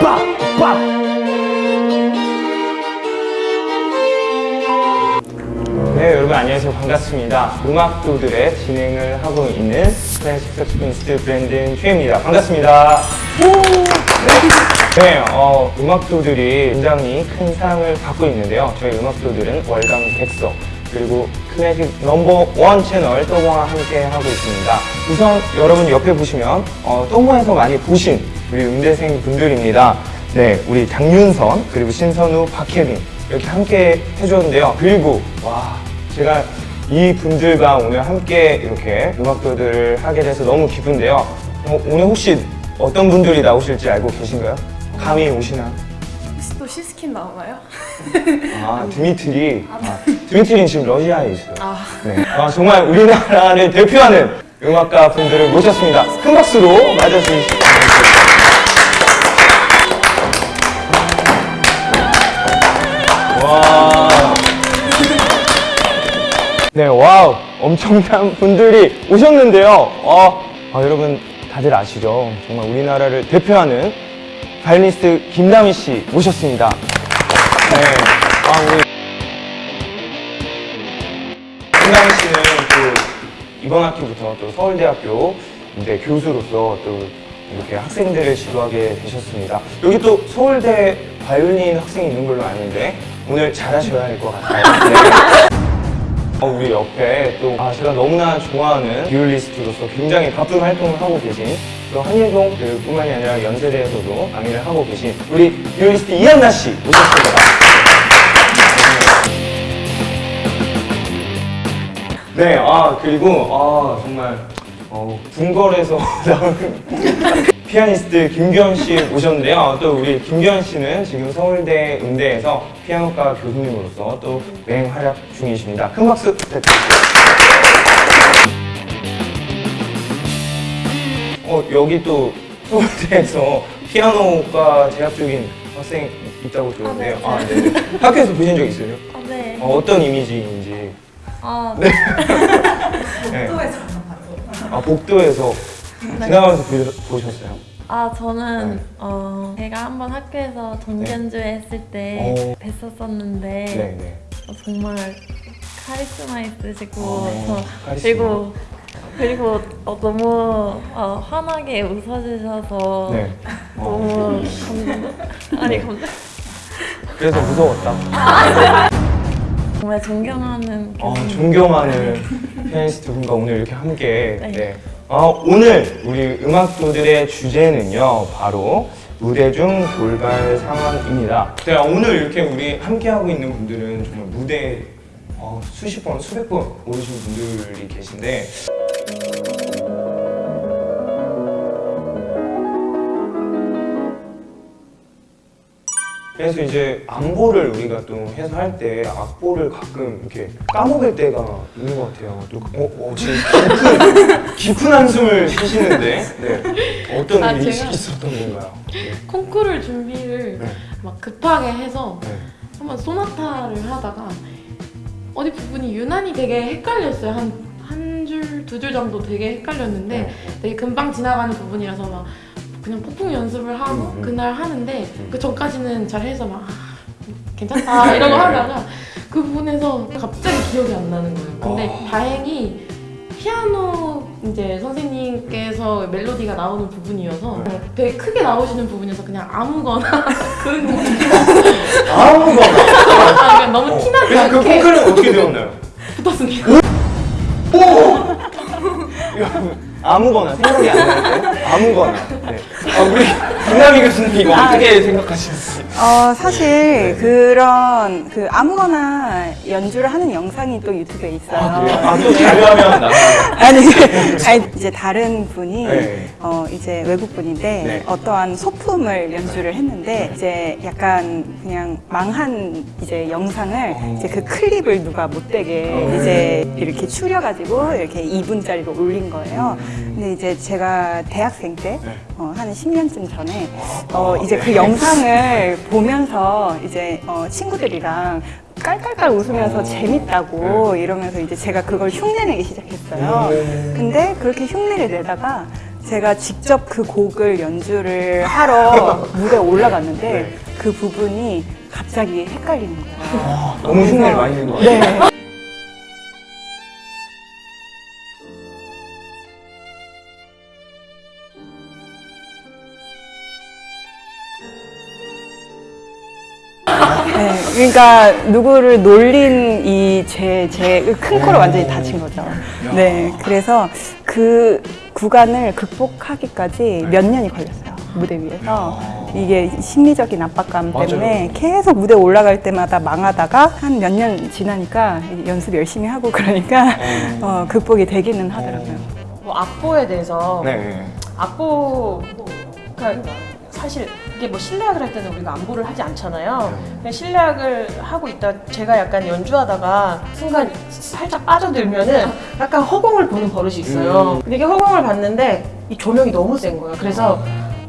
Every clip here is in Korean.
빡! 빡! 네, 여러분 안녕하세요. 반갑습니다. 음악도들의 진행을 하고 있는 클래식 색소포니스트 브랜든 최입니다. 반갑습니다. 네, 어, 음악도들이 굉장히 큰 사랑을 받고 있는데요. 저희 음악도들은 월간 100석 그리고 클래식 넘버 원 채널 또모와 함께 하고 있습니다. 우선 여러분 옆에 보시면 어, 또모에서 많이 보신 우리 음대생 분들입니다. 네, 우리 장윤선 그리고 신선우, 박혜빈 이렇게 함께 해주었는데요. 그리고 와 제가 이 분들과 오늘 함께 이렇게 음악도들을 하게 돼서 너무 기쁜데요. 어, 오늘 혹시 어떤 분들이 나오실지 알고 계신가요? 감이 오시나? 시쉬킨 나오나요? 아, 드미트리. 아, 드미트리는 지금 러시아에 있어요. 아. 네. 아, 정말 우리나라를 대표하는 음악가 분들을 모셨습니다. 큰 박수로 바랍니다. 와. 네, 와우. 엄청난 분들이 오셨는데요. 어, 아, 여러분 다들 아시죠? 정말 우리나라를 대표하는 바이올리스트 김다미 씨 모셨습니다. 네. 아, 우리 김다미 씨는 또 이번 학기부터 또 서울대학교 이제 교수로서 또 이렇게 학생들을 지도하게 되셨습니다. 여기 또 서울대 바이올린 학생이 있는 걸로 아는데 오늘 잘하셔야 할 것 같아요. 네. 어, 우리 옆에 또 아, 제가 너무나 좋아하는 비올리스트로서 굉장히 바쁜 활동을 하고 계신 또 한예종 그 뿐만이 아니라 연세대에서도 강의를 하고 계신 우리 비올리스트 이한나 씨 모셨습니다. 네, 아 그리고 아 정말 어, 궁궐에서 나온 피아니스트 김규현 씨 모셨는데요. 또 우리 김규현 씨는 지금 서울대 음대에서 피아노과 교수님으로서 또 맹활약 중이십니다. 큰 박수 부탁드립니다. 어, 여기 또 서울대에서 피아노과 재학 중인 학생 있다고 들었는데요. 아, 네. 학교에서 보신 적 있어요? 아, 네. 어, 어떤 이미지인지. 아, 네. 네. 아, 복도에서 지나가면서 보셨- 보셨어요? 아 저는 네. 어, 제가 한번 학교에서 정기연주회 했을 때 오. 뵀었었는데 네, 네. 어, 정말 카리스마 있으시고 어, 저- 카리스마. 그리고 그리고 어, 너무 어, 환하게 웃어주셔서 네. 너무 감동 아니 감동 그래서 무서웠다. 정말 존경하는 아, 교수님 존경하는 피아니스트 분과 오늘 이렇게 함께. 네. 네. 아, 오늘 우리 음악도들의 주제는요, 바로 무대 중 돌발 상황입니다. 네, 오늘 이렇게 우리 함께 하고 있는 분들은 정말 무대에 어, 수십 번, 수백 번 오르신 분들이 계신데 그래서 이제 안보를 우리가 또 해서 할때 악보를 가끔 이렇게 까먹을 때가 있는 것 같아요. 또 어, 어, 지금 깊은, 깊은 한숨을 쉬시는데 네. 어떤 아, 일이 제가- 있었던 건가요? 네. 콩쿠르 준비를 네. 막 급하게 해서 네. 한번 소나타를 하다가 어디 부분이 유난히 되게 헷갈렸어요. 한 한 줄, 두 줄 정도 되게 헷갈렸는데 네. 되게 금방 지나가는 부분이라서 막 그냥 폭풍 연습을 하고 음, 음. 그날 하는데 음. 그 전까지는 잘 해서 막 아, 괜찮다 이러고 네. 하다가 그 부분에서 갑자기 기억이 안 나는 거예요. 근데 아. 다행히 피아노 이제 선생님께서 멜로디가 나오는 부분이어서 네. 되게 크게 나오시는 부분이어서 그냥 아무거나 그런 느낌 아무거나. 아, 그냥 너무 어. 티나지 그래서 그 않게 콩크는 어떻게 되었나요? 붙었습니다. 아무거나 생각이 안 나는데 아무거나. 네. 아, 우리 김남희 교수님 이거 어떻게 생각하시는지? 어, 사실 그런 그 아무거나 연주를 하는 영상이 또 유튜브에 있어요. 아, 그래요? 아, 또 자료하면 나. 아니, 아니 이제 다른 분이 네. 어 이제 외국 분인데 네. 어떠한 소품을 연주를 했는데 이제 약간 그냥 망한 이제 영상을 어. 이제 그 클립을 누가 못 되게 어. 이제 이렇게 추려 가지고 이렇게 2분짜리로 올린 거예요. 음. 근데 이제 제가 대학생 때 네. 어, 한 10년쯤 전에 아, 어, 이제 네. 그 영상을 보면서 이제 어, 친구들이랑 깔깔깔 웃으면서 어. 재밌다고 이러면서 이제 제가 그걸 흉내내기 시작했어요. 음. 근데 그렇게 흉내를 내다가 제가 직접 그 곡을 연주를 하러 무대에 올라갔는데 네. 그 부분이 갑자기 헷갈리는 거예요. 너무 흉내를 많이 낸것 같아요. 네. 그러니까 누구를 놀린 이 제 제큰 코를 완전히 다친 거죠. 네, 그래서 그 구간을 극복하기까지 몇 년이 걸렸어요 무대 위에서 이게 심리적인 압박감 맞아요. 때문에 계속 무대 올라갈 때마다 망하다가 한 몇 년 지나니까 연습 열심히 하고 그러니까 어, 극복이 되기는 하더라고요. 뭐 악보에 대해서 네. 악보가 사실 이게 뭐 실내악을 할 때는 우리가 안보를 하지 않잖아요. 그냥 실내악을 하고 있다 제가 약간 연주하다가 순간 살짝 빠져들면은 약간 허공을 보는 버릇이 있어요. 음. 근데 이게 허공을 봤는데 이 조명이 너무 센 거예요. 그래서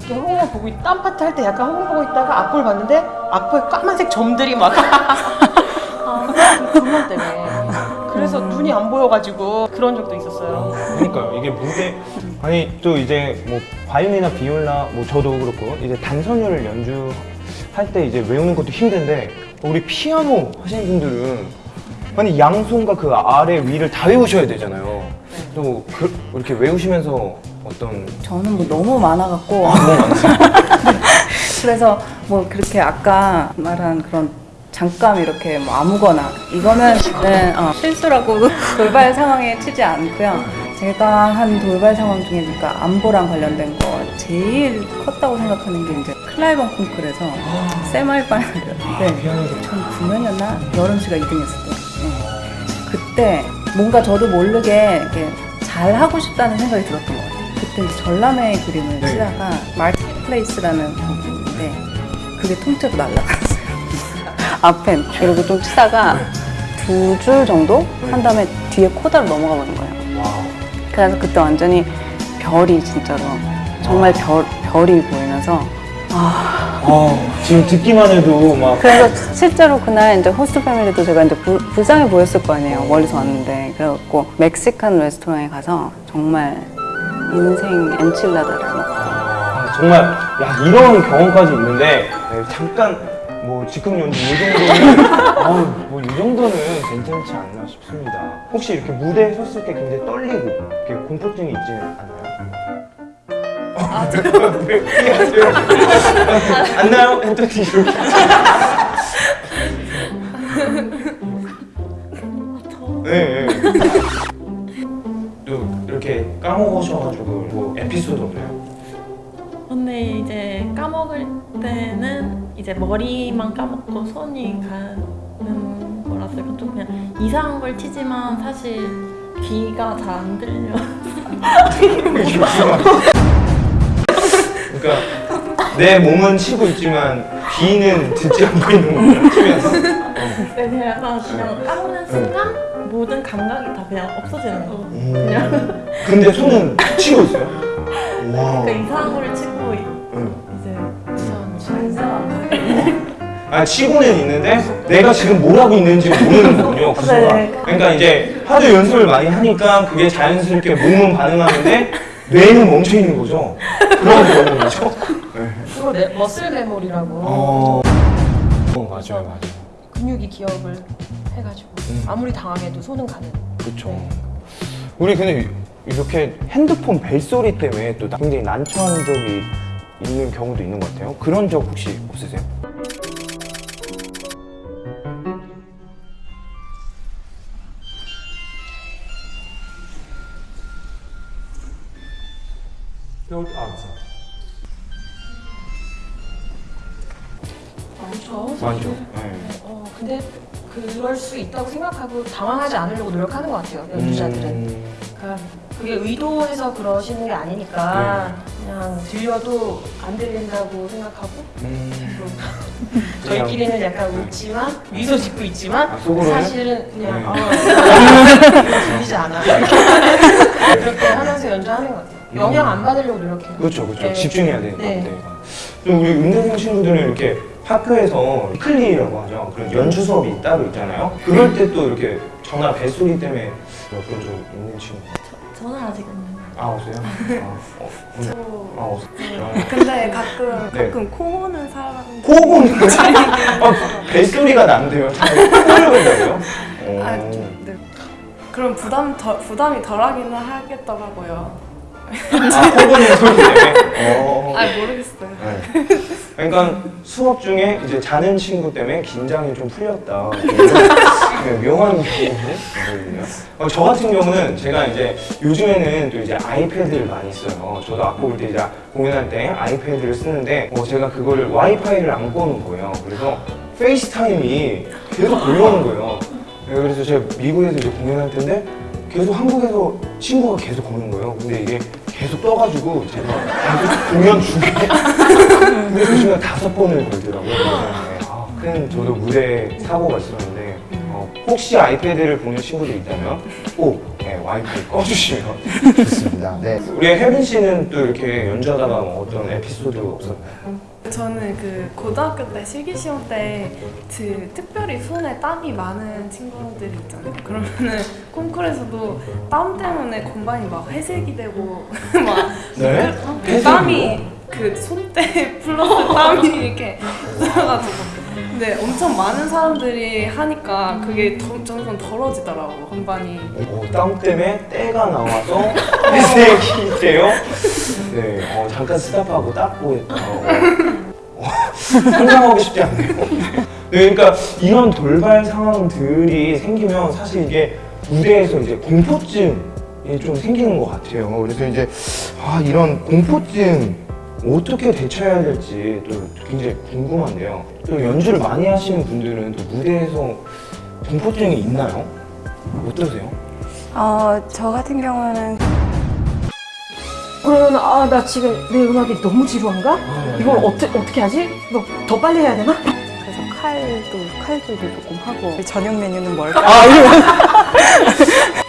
이렇게 허공을 보고 있- 딴 파트 할 때 약간 허공 보고 있다가 악보를 봤는데 악보에 까만색 점들이 막 조명 때문에 그래서 눈이 안 보여가지고 그런 적도 있었어요. 그러니까요. 이게 무대 아니 또 이제 뭐 바이올린이나 비올라 뭐 저도 그렇고 이제 단선율을 연주할 때 이제 외우는 것도 힘든데 우리 피아노 하시는 분들은 아니 양손과 그 아래 위를 다 외우셔야 되잖아요. 또 그, 이렇게 외우시면서 어떤 저는 뭐 너무 많아갖고 아, 너무? 그래서 뭐 그렇게 아까 말한 그런 잠깐 이렇게 뭐 아무거나 이거는 네, 어, 실수라고 돌발 상황에 치지 않고요. 제가 한 돌발 상황 중에 그러니까 안보랑 관련된 거 제일 컸다고 생각하는 게 이제 클라이번 콩쿨에서 세마이바이를 네. 피아노에서 2009년이었나 여름 씨가 2등 했을 때 네. 그때 뭔가 저도 모르게 이렇게 잘 하고 싶다는 생각이 들었던 것 같아요. 그때 전람회 그림을 네. 치다가 마르티플레이스라는 곡인데 그게 통째로 날라갔어요. 앞에 그리고 좀 치다가 두줄 정도 한 다음에 뒤에 코다로 넘어가 버린 거예요. 와. 그래서 그때 완전히 별이 진짜로 정말 별 별이 보이면서 아, 지금 듣기만 해도 막 그래서 실제로 그날 이제 호스트 패밀리도 제가 이제 부, 불쌍해 보였을 거 아니에요. 멀리서 왔는데. 그래갖고 멕시칸 레스토랑에 가서 정말 인생 엔칠라다를 먹고. 아, 정말 야 이런 경험까지 있는데 네, 잠깐 뭐 즉흥 연주 이뭐 이 정도는 괜찮지 않나 싶습니다. 혹시 이렇게 무대에 섰을 때 굉장히 떨리고 이렇게 공포증이 있지 않나요? 아? 안 나요? 이렇게 네, 네. 또 이렇게 까먹으셔가지고 뭐 에피소드 없나요? 근데 이제 까먹을 때는 이제 머리만 까먹고 손이 가는 이건 좀 그냥 이상한 걸 치지만 사실 귀가 잘 안 들려. 그러니까 내 몸은 치고 있지만 귀는 듣지 않고 있는 거예요. 치면서. 그래서 약간 그냥 까먹는 순간 모든 감각이 다 그냥 없어지는 거. 음. 근데 손은 치고 있어요. 와. 그러니까 이상한 걸 치고 아 치고는 있는데 내가 지금 뭘 하고 있는지 모르는 거군요. 그 순간. 네. 그러니까 이제 하도 연습을 많이 하니까 그게 자연스럽게 몸은 반응하는데 뇌는 멈춰 있는 거죠. 그런 경우죠. 네. 그거 내, 머슬 메모리라고 어. 어 맞아요 맞아요. 근육이 기억을 해가지고 음. 아무리 당황해도 손은 가는. 그렇죠. 우리 근데 이렇게 핸드폰 벨소리 때문에 또 굉장히 난처한 적이 있는 경우도 있는 것 같아요. 그런 적 혹시 없으세요? 많죠. 많죠. 네. 어, 근데 그럴 수 있다고 생각하고 당황하지 않으려고 노력하는 것 같아요. 연주자들은. 음, 그러니까 그게 의도해서 그러시는 게 아니니까 그냥 들려도 안 들린다고 생각하고 음. 저희끼리는 약간 웃지만 미소 짓고 있지만 아? 사실은 그냥 네. 어, 들리지 않아 그렇게 하면서 연주하는 것 같아요. 영향 안 받으려고 노력해요. 그렇죠, 그렇죠. 네. 집중해야 되니까. 네. 네. 또 우리 음대생 친구들은 이렇게 학교에서 클리라고 하죠. 그런 연주 수업이 따로 있잖아요. 그럴 때 또 이렇게 전화 벨소리 때문에 그런 적 있는 친구. 저는 아직 없는. 아, 없어요? 아, 어, 오늘- 아, 없어요. 근데 가끔 네. 가끔 코 고는 사람 코고는 아, 뱃소리가 난대요. 코를 본다고요? 어. 아, 좀, 네. 그럼 부담 덜, 부담이 덜하기는 하겠더라고요. 아, 코고는 소리 때문에? 어. 아 모르겠어요. 네. 그러니까 수업 중에 이제 자는 친구 때문에 긴장이 좀 풀렸다. 네, 묘한 경우거든요. 어, 저 같은 경우는 제가 이제 요즘에는 또 이제 아이패드를 많이 써요. 저도 악보 볼 때 이제 공연할 때 아이패드를 쓰는데 어, 제가 그거를 와이파이를 안 꺼놓은 거예요. 그래서 페이스타임이 계속 걸려오는 거예요. 네, 그래서 제가 미국에서 이제 공연할 텐데 계속 한국에서 친구가 계속 거는 거예요. 근데 이게 계속 떠가지고 제가 계속 공연 중에 무대 조심가 다섯 번을 걸더라고요. 네. 아, 큰 저도 무대 사고가 있었는데 어, 혹시 아이패드를 보는 친구들 있다면 꼭 네, 와이파이 꺼주시면 좋습니다. 네. 우리 혜빈 씨는 또 이렇게 연주하다가 뭐 어떤 에피소드 없었나요? 저는 그 고등학교 때 실기 시험 때 그 특별히 손에 땀이 많은 친구들이 있잖아요. 그러면은 콩쿠르에서도 땀 때문에 건반이 막 회색이 되고 막 네? 그 땀이 그 손때 플러스 땀이 이렇게 있어가지고 근데 엄청 많은 사람들이 하니까 그게 더- 점점 덜어지더라고 건반이 어, 땀 때문에 때가 나와서 회색이 돼요. 네, 어, 잠깐 스탑하고 닦고 했다. 어, 상상하고 싶지 않네요. 네, 그러니까 이런 돌발 상황들이 생기면 사실 이게 무대에서 이제 공포증이 좀 생기는 것 같아요. 그래서 이제 아, 이런 공포증 어떻게 대처해야 될지 또 굉장히 궁금한데요. 또 연주를 많이 하시는 분들은 또 무대에서 공포증이 있나요? 어떠세요? 어, 저 같은 경우는 그러면 아 나 지금 내 음악이 너무 지루한가? 이걸 어떻게 어떻게 하지? 뭐 더 빨리 해야 되나? 그래서 칼도 칼질도 조금 하고 저녁 메뉴는 뭘까? 아, 이런